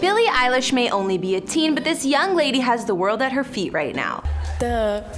Billie Eilish may only be a teen, but this young lady has the world at her feet right now.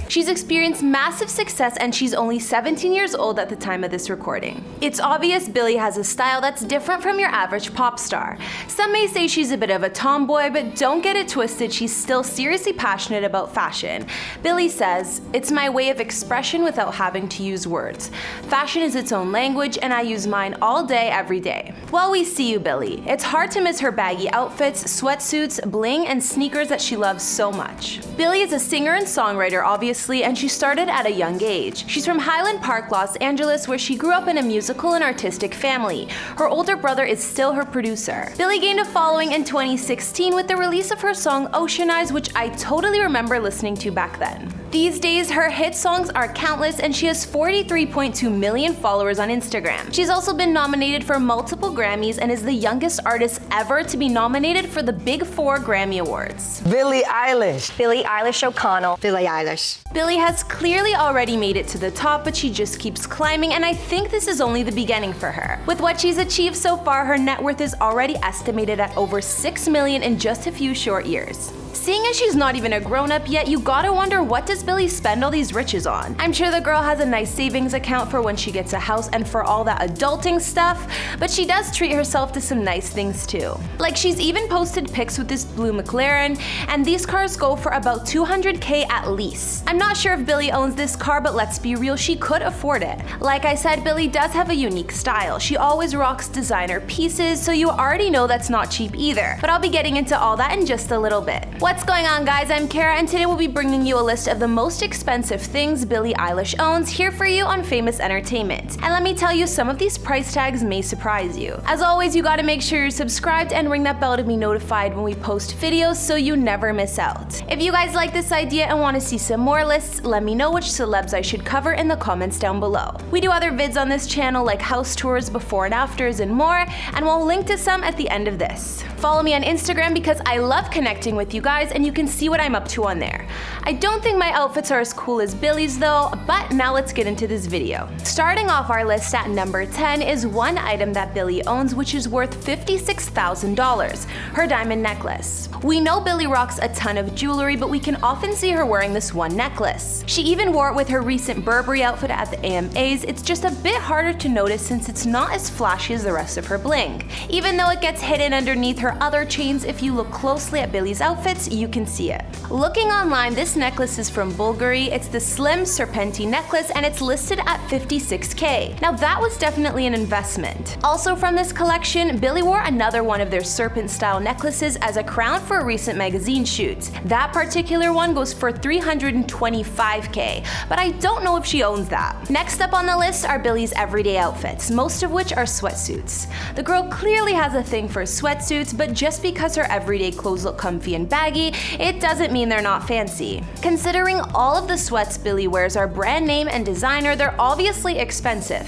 She's experienced massive success and she's only 17 years old at the time of this recording. It's obvious Billie has a style that's different from your average pop star. Some may say she's a bit of a tomboy, but don't get it twisted, she's still seriously passionate about fashion. Billie says, It's my way of expression without having to use words. Fashion is its own language and I use mine all day, every day. Well, we see you, Billie. It's hard to miss her baggy outfits, sweatsuits, bling, and sneakers that she loves so much. Billie is a singer and songwriter songwriter, obviously, and she started at a young age. She's from Highland Park, Los Angeles, where she grew up in a musical and artistic family. Her older brother is still her producer. Billie gained a following in 2016 with the release of her song Ocean Eyes, which I totally remember listening to back then. These days, her hit songs are countless and she has 43.2 million followers on Instagram. She's also been nominated for multiple Grammys and is the youngest artist ever to be nominated for the Big Four Grammy Awards. Billie Eilish. Billie Eilish O'Connell. Billie Eilish. Billie has clearly already made it to the top, but she just keeps climbing, and I think this is only the beginning for her. With what she's achieved so far, her net worth is already estimated at over 6 million in just a few short years. Seeing as she's not even a grown-up yet, you gotta wonder what does Billie spend all these riches on? I'm sure the girl has a nice savings account for when she gets a house and for all that adulting stuff, but she does treat herself to some nice things too. Like she's even posted pics with this blue McLaren, and these cars go for about 200k at least. I'm not sure if Billie owns this car, but let's be real, she could afford it. Like I said, Billie does have a unique style. She always rocks designer pieces, so you already know that's not cheap either. But I'll be getting into all that in just a little bit. What's going on guys, I'm Kara and today we'll be bringing you a list of the most expensive things Billie Eilish owns here for you on Famous Entertainment. And let me tell you, some of these price tags may surprise you. As always, you gotta make sure you're subscribed and ring that bell to be notified when we post videos so you never miss out. If you guys like this idea and want to see some more lists, let me know which celebs I should cover in the comments down below. We do other vids on this channel like house tours, before and afters, and more, and we'll link to some at the end of this. Follow me on Instagram because I love connecting with you guys and you can see what I'm up to on there. I don't think my outfits are as cool as Billie's though, but now let's get into this video. Starting off our list at number 10 is one item that Billie owns which is worth $56,000, her diamond necklace. We know Billie rocks a ton of jewelry, but we can often see her wearing this one necklace. She even wore it with her recent Burberry outfit at the AMAs, it's just a bit harder to notice since it's not as flashy as the rest of her bling. Even though it gets hidden underneath her her other chains, if you look closely at Billie's outfits, you can see it. Looking online, this necklace is from Bulgari. It's the Slim Serpenti necklace and it's listed at 56k. Now that was definitely an investment. Also from this collection, Billie wore another one of their serpent style necklaces as a crown for a recent magazine shoot. That particular one goes for 325k, but I don't know if she owns that. Next up on the list are Billie's everyday outfits, most of which are sweatsuits. The girl clearly has a thing for sweatsuits, but just because her everyday clothes look comfy and baggy, it doesn't mean they're not fancy. Considering all of the sweats Billie wears are brand name and designer, they're obviously expensive.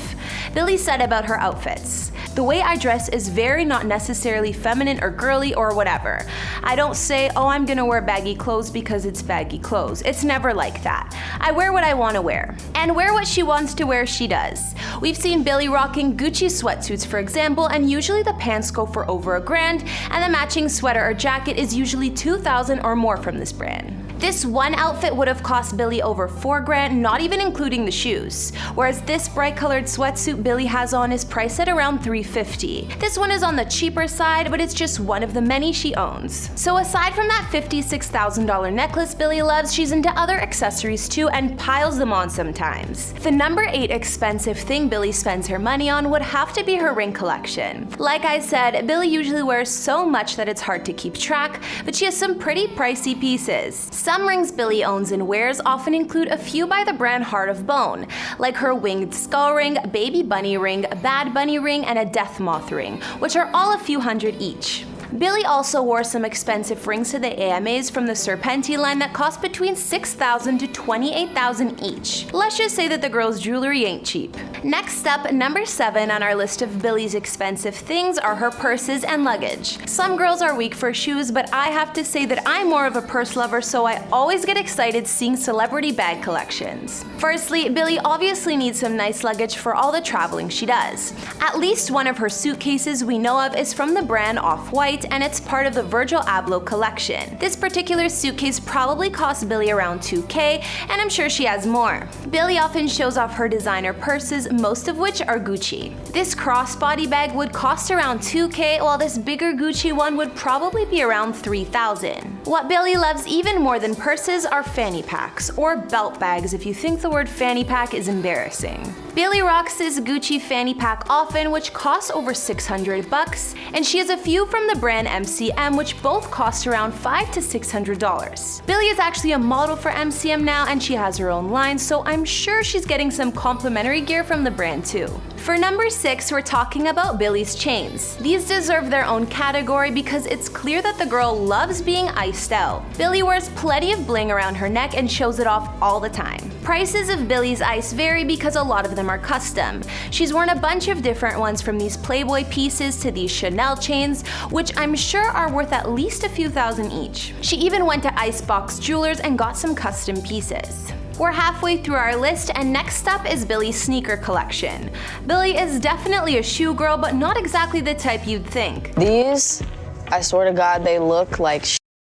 Billie said about her outfits, the way I dress is very not necessarily feminine or girly or whatever. I don't say, oh I'm gonna wear baggy clothes because it's baggy clothes. It's never like that. I wear what I want to wear. And wear what she wants to wear she does. We've seen Billie rocking Gucci sweatsuits for example and usually the pants go for over a grand and the matching sweater or jacket is usually 2000 or more from this brand. This one outfit would have cost Billie over 4 grand, not even including the shoes. Whereas this bright colored sweatsuit Billie has on is priced at around 350. This one is on the cheaper side, but it's just one of the many she owns. So aside from that $56,000 necklace Billie loves, she's into other accessories too and piles them on sometimes. The number 8 expensive thing Billie spends her money on would have to be her ring collection. Like I said, Billie usually wears so much that it's hard to keep track, but she has some pretty pricey pieces. Some rings Billie owns and wears often include a few by the brand Heart of Bone, like her winged skull ring, baby bunny ring, bad bunny ring, and a death moth ring, which are all a few hundred each. Billie also wore some expensive rings to the AMAs from the Serpenti line that cost between 6,000 to 28,000 each. Let's just say that the girl's jewelry ain't cheap. Next up, number 7 on our list of Billie's expensive things are her purses and luggage. Some girls are weak for shoes, but I have to say that I'm more of a purse lover so I always get excited seeing celebrity bag collections. Firstly, Billie obviously needs some nice luggage for all the traveling she does. At least one of her suitcases we know of is from the brand Off-White and it's part of the Virgil Abloh collection. This particular suitcase probably cost Billie around 2k, and I'm sure she has more. Billie often shows off her designer purses, most of which are Gucci. This crossbody bag would cost around 2k, while this bigger Gucci one would probably be around 3000. What Billie loves even more than purses are fanny packs, or belt bags if you think the word fanny pack is embarrassing. Billie rocks this Gucci fanny pack often, which costs over 600 bucks, and she has a few from the brand MCM, which both cost around 5 to 600 dollars. Billie is actually a model for MCM now, and she has her own line, so I'm sure she's getting some complimentary gear from the brand too. For number 6, we're talking about Billie's chains. These deserve their own category because it's clear that the girl loves being iced out. Billie wears plenty of bling around her neck and shows it off all the time. Prices of Billie's ice vary because a lot of them are custom. She's worn a bunch of different ones from these Playboy pieces to these Chanel chains, which I'm sure are worth at least a few thousand each. She even went to Icebox Jewelers and got some custom pieces. We're halfway through our list and next up is Billie's sneaker collection. Billie is definitely a shoe girl, but not exactly the type you'd think. These, I swear to God, they look like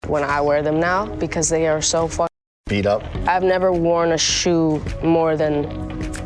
when I wear them now because they are so fun. Beat up. I've never worn a shoe more than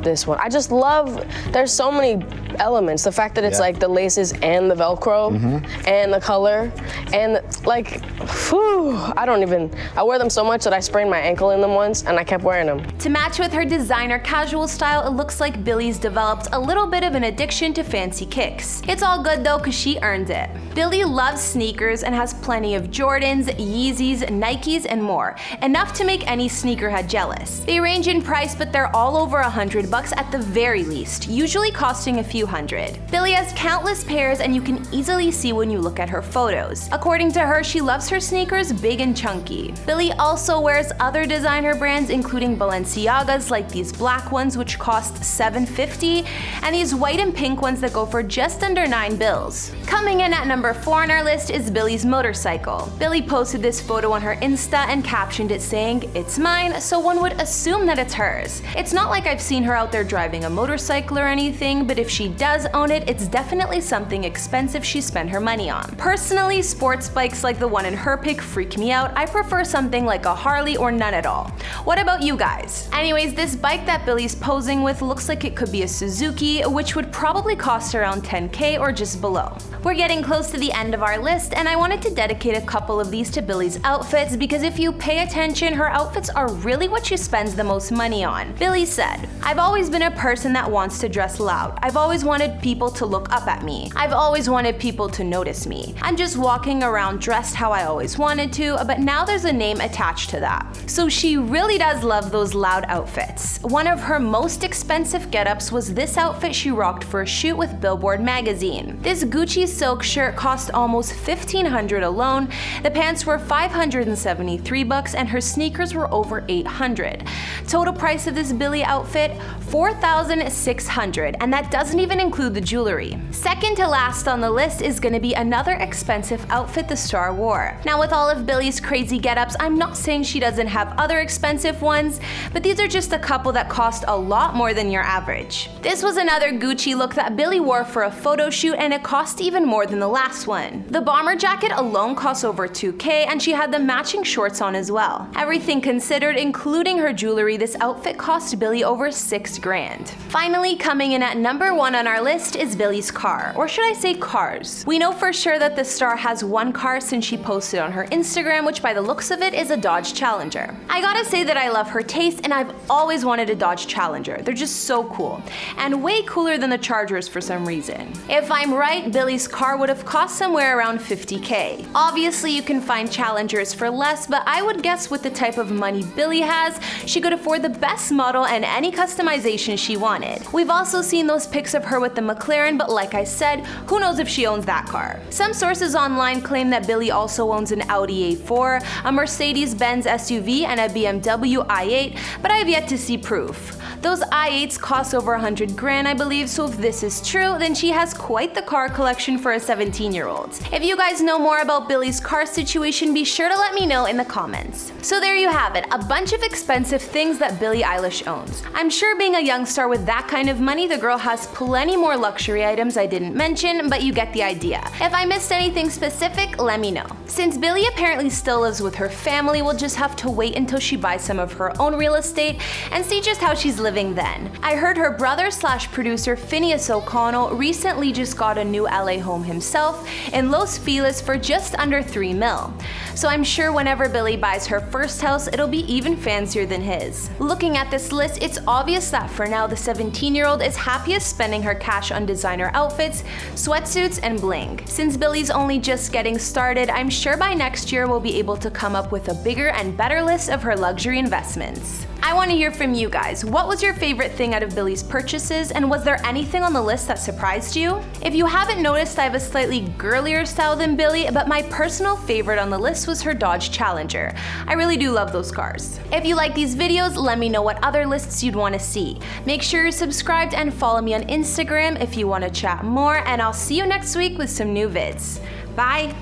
this one. I just love, there's so many elements. The fact that it's Yeah. like the laces and the Velcro mm-hmm. and the color and like, whew, I don't even, I wear them so much that I sprained my ankle in them once and I kept wearing them. To match with her designer casual style, it looks like Billie's developed a little bit of an addiction to fancy kicks. It's all good though cause she earned it. Billie loves sneakers and has plenty of Jordans, Yeezys, Nikes, and more. Enough to make any sneakerhead jealous. They range in price but they're all over a hundred bucks at the very least, usually costing a few hundred. Billie has countless pairs and you can easily see when you look at her photos. According to her, she loves her sneakers big and chunky. Billie also wears other designer brands including Balenciagas like these black ones which cost 750 and these white and pink ones that go for just under 9 bills. Coming in at number 4 on our list is Billie's motorcycle. Billie posted this photo on her Insta and captioned it saying, it's mine, so one would assume that it's hers. It's not like I've seen her out there driving a motorcycle or anything, but if she does own it, it's definitely something expensive she spent her money on. Personally, sports bikes like the one in her pic freak me out. I prefer something like a Harley or none at all. What about you guys? Anyways, this bike that Billie's posing with looks like it could be a Suzuki, which would probably cost around 10k or just below. We're getting close to the end of our list, and I wanted to dedicate a couple of these to Billie's outfits because if you pay attention, her outfits are really what she spends the most money on. Billie said, I've always been a person that wants to dress loud. I've always wanted people to look up at me. I've always wanted people to notice me. I'm just walking around dressed how I always wanted to, but now there's a name attached to that. So she really does love those loud outfits. One of her most expensive getups was this outfit she rocked for a shoot with Billboard magazine. This Gucci silk shirt cost almost 1500 alone, the pants were 573 bucks and her sneakers were over 800. Total price of this Billie outfit, 4600 and that doesn't even include the jewelry. Second to last on the list is gonna be another expensive outfit the star wore. Now with all of Billie's crazy getups, I'm not saying she doesn't have other expensive ones, but these are just a couple that cost a lot more than your average. This was another Gucci look that Billie wore for a photo shoot and it cost even more than the last one. The bomber jacket alone cost over 2k and she had the matching shorts on as well. Everything considered, including her jewelry, this outfit cost Billie over 6 grand. Finally, coming in at number 1 on our list is Billie's car, or should I say cars. We know for sure that the star has one car since she posted on her Instagram, which by the looks of it is a Dodge Challenger. I gotta say that I love her taste and I've always wanted a Dodge Challenger. They're just so cool, and way cooler than the Chargers for some reason. If I'm right, Billie's car would have cost somewhere around 50k. Obviously, you can find Challengers for less, but I would guess with the type of money Billie has, she could afford the best model and any customization she wanted. We've also seen those pics of her with the McLaren, but like I said, who knows if she owns that car. Some sources online claim that Billie also owns an Audi A4, a Mercedes-Benz SUV, and a BMW i8, but I have yet to see proof. Those i8s cost over 100 grand I believe, so if this is true, then she has quite the car collection for a 17 year old. If you guys know more about Billie's car situation, be sure to let me know in the comments. So there you have it, a bunch of expensive things that Billie Eilish owns. I'm sure being a young star with that kind of money, the girl has plenty plenty more luxury items I didn't mention, but you get the idea. If I missed anything specific, let me know. Since Billie apparently still lives with her family, we'll just have to wait until she buys some of her own real estate and see just how she's living then. I heard her brother slash producer Finneas O'Connell recently just got a new LA home himself in Los Feliz for just under 3 mil. So I'm sure whenever Billie buys her first house, it'll be even fancier than his. Looking at this list, it's obvious that for now the 17 year old is happiest spending her cash on designer outfits, sweatsuits, and bling. Since Billie's only just getting started, I'm sure by next year we'll be able to come up with a bigger and better list of her luxury investments. I want to hear from you guys. What was your favorite thing out of Billie's purchases, and was there anything on the list that surprised you? If you haven't noticed, I have a slightly girlier style than Billie, but my personal favorite on the list was her Dodge Challenger. I really do love those cars. If you like these videos, let me know what other lists you'd want to see. Make sure you're subscribed and follow me on Instagram if you want to chat more, and I'll see you next week with some new vids. Bye!